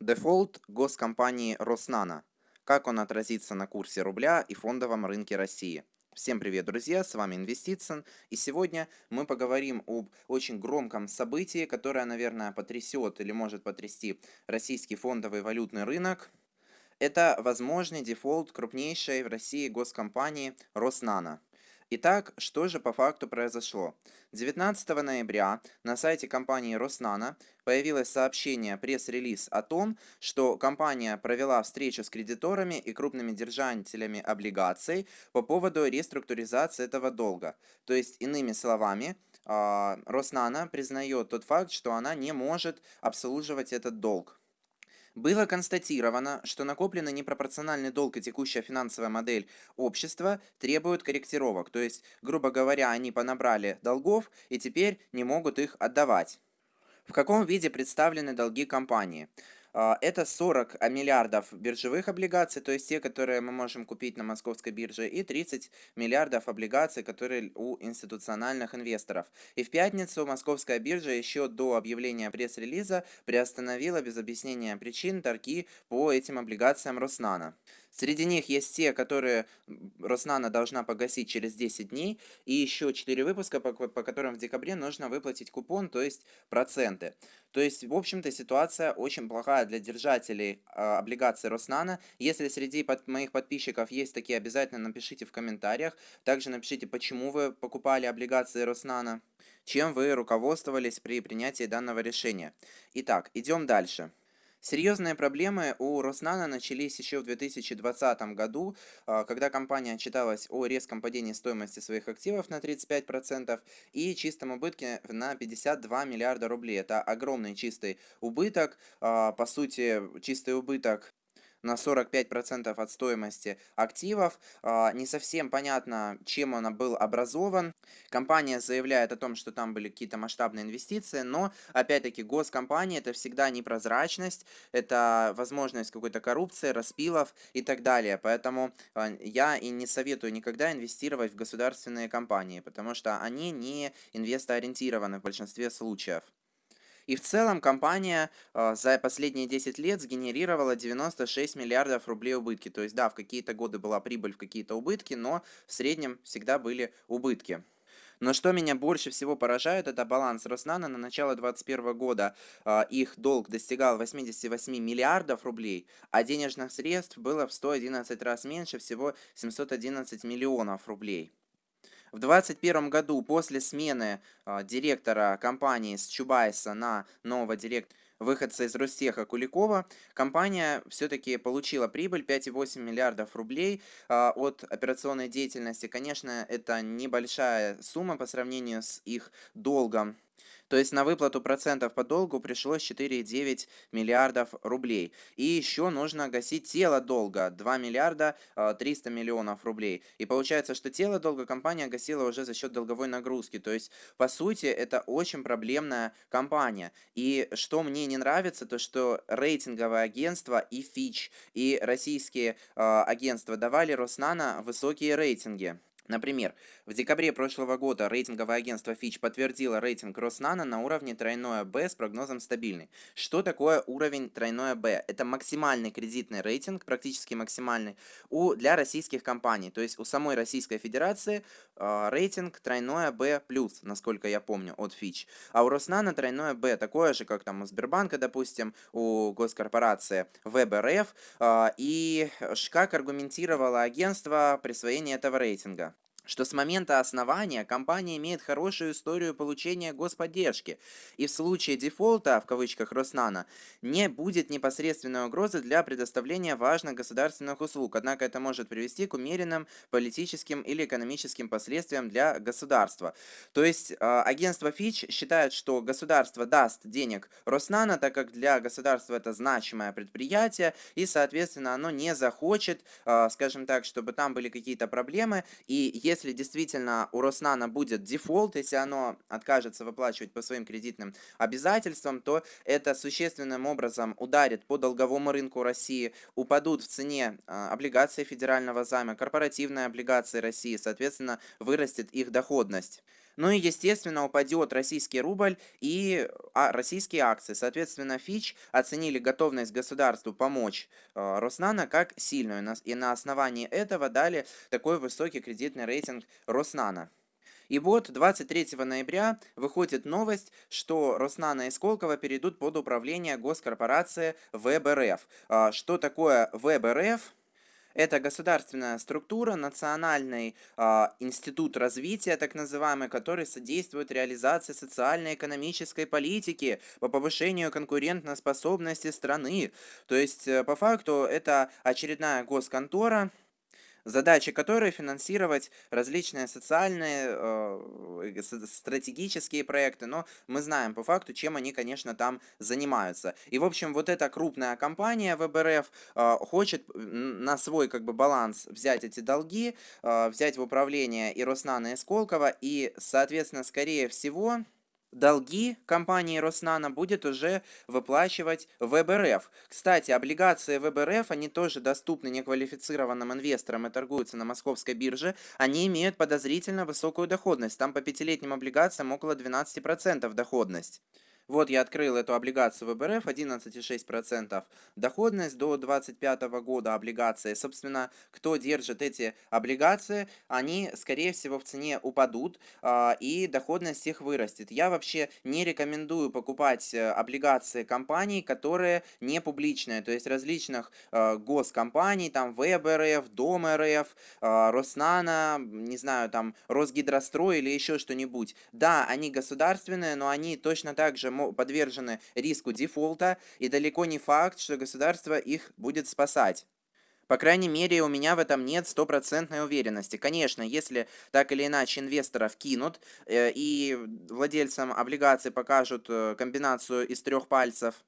Дефолт госкомпании Роснано. Как он отразится на курсе рубля и фондовом рынке России? Всем привет, друзья, с вами Инвестицин, и сегодня мы поговорим об очень громком событии, которое, наверное, потрясет или может потрясти российский фондовый валютный рынок. Это возможный дефолт крупнейшей в России госкомпании Роснано. Итак, что же по факту произошло? 19 ноября на сайте компании Роснано появилось сообщение, пресс-релиз о том, что компания провела встречу с кредиторами и крупными держателями облигаций по поводу реструктуризации этого долга. То есть, иными словами, а, Роснана признает тот факт, что она не может обслуживать этот долг. Было констатировано, что накопленный непропорциональный долг и текущая финансовая модель общества требуют корректировок, то есть, грубо говоря, они понабрали долгов и теперь не могут их отдавать. В каком виде представлены долги компании? А, это 40 миллиардов биржевых облигаций, то есть те, которые мы можем купить на московской бирже, и 30 миллиардов облигаций, которые у институциональных инвесторов. И в пятницу московская биржа еще до объявления пресс-релиза приостановила без объяснения причин торги по этим облигациям Роснана. Среди них есть те, которые Роснана должна погасить через 10 дней, и еще 4 выпуска, по, по которым в декабре нужно выплатить купон, то есть проценты. То есть, в общем-то, ситуация очень плохая для держателей э, облигаций Роснана. Если среди под, моих подписчиков есть такие, обязательно напишите в комментариях. Также напишите, почему вы покупали облигации Роснана, чем вы руководствовались при принятии данного решения. Итак, идем дальше. Серьезные проблемы у Роснана начались еще в 2020 году, а, когда компания отчиталась о резком падении стоимости своих активов на 35% и чистом убытке на 52 миллиарда рублей. Это огромный чистый убыток, а, по сути, чистый убыток на 45% от стоимости активов. А, не совсем понятно, чем он был образован. Компания заявляет о том, что там были какие-то масштабные инвестиции, но, опять-таки, госкомпания это всегда непрозрачность, это возможность какой-то коррупции, распилов и так далее. Поэтому а, я и не советую никогда инвестировать в государственные компании, потому что они не инвестоориентированы в большинстве случаев. И в целом компания э, за последние 10 лет сгенерировала 96 миллиардов рублей убытки. То есть, да, в какие-то годы была прибыль, в какие-то убытки, но в среднем всегда были убытки. Но что меня больше всего поражает, это баланс Роснана на начало 2021 года. Э, их долг достигал 88 миллиардов рублей, а денежных средств было в 111 раз меньше, всего 711 миллионов рублей. В 2021 году после смены э, директора компании с Чубайса на нового директора выходца из Ростеха Куликова, компания все-таки получила прибыль 5,8 миллиардов рублей э, от операционной деятельности. Конечно, это небольшая сумма по сравнению с их долгом то есть на выплату процентов по долгу пришлось 4,9 миллиардов рублей. И еще нужно гасить тело долга 2 миллиарда 300 а, миллионов рублей. И получается, что тело долга компания гасила уже за счет долговой нагрузки. То есть, по сути, это очень проблемная компания. И что мне не нравится, то что рейтинговое агентство и Fitch, и российские э, агентства давали Роснана высокие рейтинги. Например, в декабре прошлого года рейтинговое агентство Fitch подтвердило рейтинг Роснана на уровне тройное Б с прогнозом стабильный. Что такое уровень тройное Б? Это максимальный кредитный рейтинг, практически максимальный, у, для российских компаний. То есть у самой Российской Федерации э, рейтинг тройное Б+, насколько я помню, от Fitch. А у Роснана тройное Б такое же, как там у Сбербанка, допустим, у госкорпорации ВБРФ. Э, и как аргументировало агентство присвоение этого рейтинга? Что с момента основания компания имеет хорошую историю получения господдержки, и в случае дефолта, в кавычках Роснана, не будет непосредственной угрозы для предоставления важных государственных услуг, однако это может привести к умеренным политическим или экономическим последствиям для государства. То есть а, агентство Fitch считает, что государство даст денег Роснана, так как для государства это значимое предприятие, и, соответственно, оно не захочет, а, скажем так, чтобы там были какие-то проблемы, и если если действительно у Роснана будет дефолт, если оно откажется выплачивать по своим кредитным обязательствам, то это существенным образом ударит по долговому рынку России, упадут в цене а, облигации федерального займа, корпоративные облигации России, соответственно, вырастет их доходность. Ну и, естественно, упадет российский рубль и а, российские акции. Соответственно, Фич оценили готовность государству помочь э, Роснана как сильную. И на основании этого дали такой высокий кредитный рейтинг Роснана. И вот 23 ноября выходит новость, что Роснана и Сколково перейдут под управление госкорпорации ВБРФ. А, что такое ВБРФ? Это государственная структура, Национальный э, институт развития, так называемый, который содействует реализации социально-экономической политики по повышению конкурентоспособности страны. То есть, э, по факту, это очередная госконтора, задачи которой финансировать различные социальные, э, стратегические проекты, но мы знаем по факту, чем они, конечно, там занимаются. И, в общем, вот эта крупная компания ВБРФ э, хочет на свой как бы баланс взять эти долги, э, взять в управление и Роснана, и Сколково, и, соответственно, скорее всего долги компании Роснана будет уже выплачивать ВБРФ. Кстати, облигации ВБРФ, они тоже доступны неквалифицированным инвесторам и торгуются на московской бирже. Они имеют подозрительно высокую доходность. Там по пятилетним облигациям около 12% доходность. Вот я открыл эту облигацию ВБРФ, 11,6% доходность до 2025 года облигации. Собственно, кто держит эти облигации, они, скорее всего, в цене упадут, э, и доходность их вырастет. Я вообще не рекомендую покупать э, облигации компаний, которые не публичные, то есть различных э, госкомпаний, там ВБРФ, Дом РФ, э, Роснана, не знаю, там Росгидрострой или еще что-нибудь. Да, они государственные, но они точно так же подвержены риску дефолта, и далеко не факт, что государство их будет спасать. По крайней мере, у меня в этом нет стопроцентной уверенности. Конечно, если так или иначе инвесторов кинут, э, и владельцам облигаций покажут э, комбинацию из трех пальцев,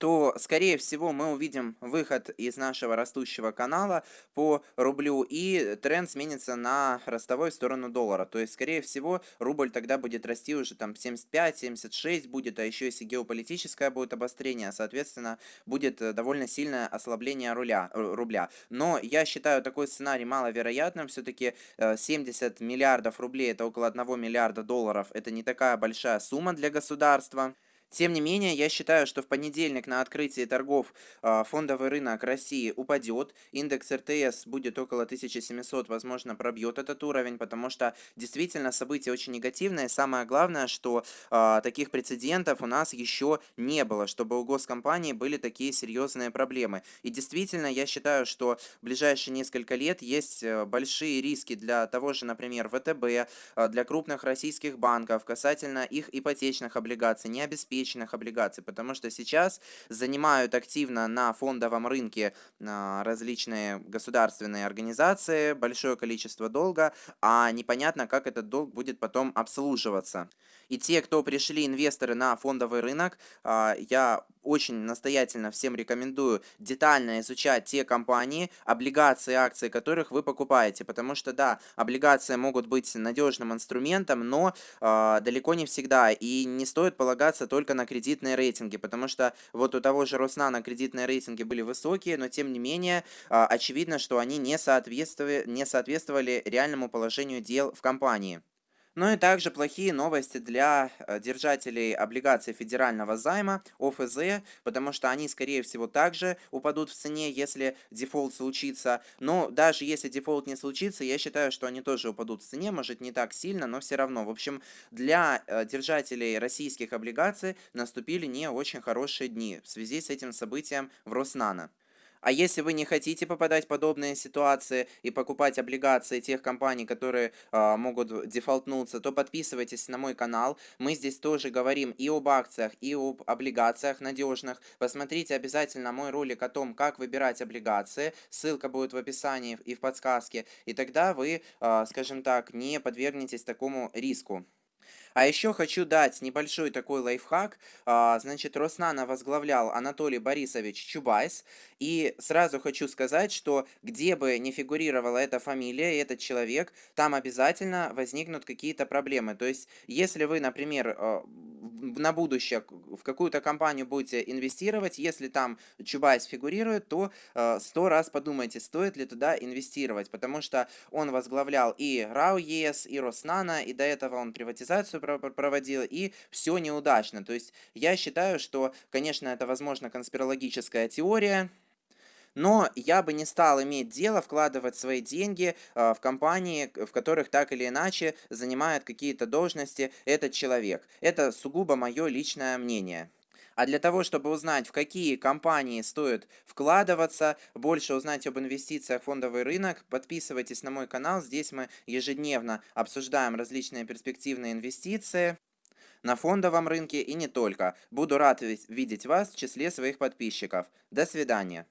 то, скорее всего, мы увидим выход из нашего растущего канала по рублю, и тренд сменится на ростовой сторону доллара. То есть, скорее всего, рубль тогда будет расти уже там 75-76 будет, а еще если геополитическое будет обострение, соответственно, будет э, довольно сильное ослабление руля, рубля. Но я считаю такой сценарий маловероятным, все-таки 70 э, миллиардов рублей, это около 1 миллиарда долларов, это не такая большая сумма для государства. Тем не менее, я считаю, что в понедельник на открытии торгов э, фондовый рынок России упадет, индекс РТС будет около 1700, возможно, пробьет этот уровень, потому что действительно события очень негативные. Самое главное, что э, таких прецедентов у нас еще не было, чтобы у госкомпании были такие серьезные проблемы. И действительно, я считаю, что в ближайшие несколько лет есть э, большие риски для того же, например, ВТБ, э, для крупных российских банков касательно их ипотечных облигаций, не ипотечных облигаций, потому что сейчас занимают активно на фондовом рынке а, различные государственные организации, большое количество долга, а непонятно, как этот долг будет потом обслуживаться. И те, кто пришли инвесторы на фондовый рынок, а, я очень настоятельно всем рекомендую детально изучать те компании, облигации, акции которых вы покупаете, потому что, да, облигации могут быть надежным инструментом, но э, далеко не всегда, и не стоит полагаться только на кредитные рейтинги, потому что вот у того же Роснано кредитные рейтинги были высокие, но тем не менее, э, очевидно, что они не соответствовали, не соответствовали реальному положению дел в компании. Ну и также плохие новости для э, держателей облигаций федерального займа, ОФЗ, потому что они, скорее всего, также упадут в цене, если дефолт случится. Но даже если дефолт не случится, я считаю, что они тоже упадут в цене, может не так сильно, но все равно. В общем, для э, держателей российских облигаций наступили не очень хорошие дни в связи с этим событием в Роснано. А если вы не хотите попадать в подобные ситуации и покупать облигации тех компаний, которые э, могут дефолтнуться, то подписывайтесь на мой канал. Мы здесь тоже говорим и об акциях, и об облигациях надежных. Посмотрите обязательно мой ролик о том, как выбирать облигации. Ссылка будет в описании и в подсказке. И тогда вы, э, скажем так, не подвергнетесь такому риску. А еще хочу дать небольшой такой лайфхак. А, значит, Роснано возглавлял Анатолий Борисович Чубайс. И сразу хочу сказать, что где бы не фигурировала эта фамилия, этот человек, там обязательно возникнут какие-то проблемы. То есть, если вы, например, а, на будущее в какую-то компанию будете инвестировать, если там Чубайс фигурирует, то э, сто раз подумайте, стоит ли туда инвестировать, потому что он возглавлял и РАО ЕЭС, и Роснано, и до этого он приватизацию проводил, и все неудачно. То есть я считаю, что, конечно, это, возможно, конспирологическая теория, но я бы не стал иметь дело вкладывать свои деньги э, в компании, в которых так или иначе занимает какие-то должности этот человек. Это сугубо мое личное мнение. А для того, чтобы узнать, в какие компании стоит вкладываться, больше узнать об инвестициях в фондовый рынок, подписывайтесь на мой канал. Здесь мы ежедневно обсуждаем различные перспективные инвестиции на фондовом рынке и не только. Буду рад видеть вас в числе своих подписчиков. До свидания.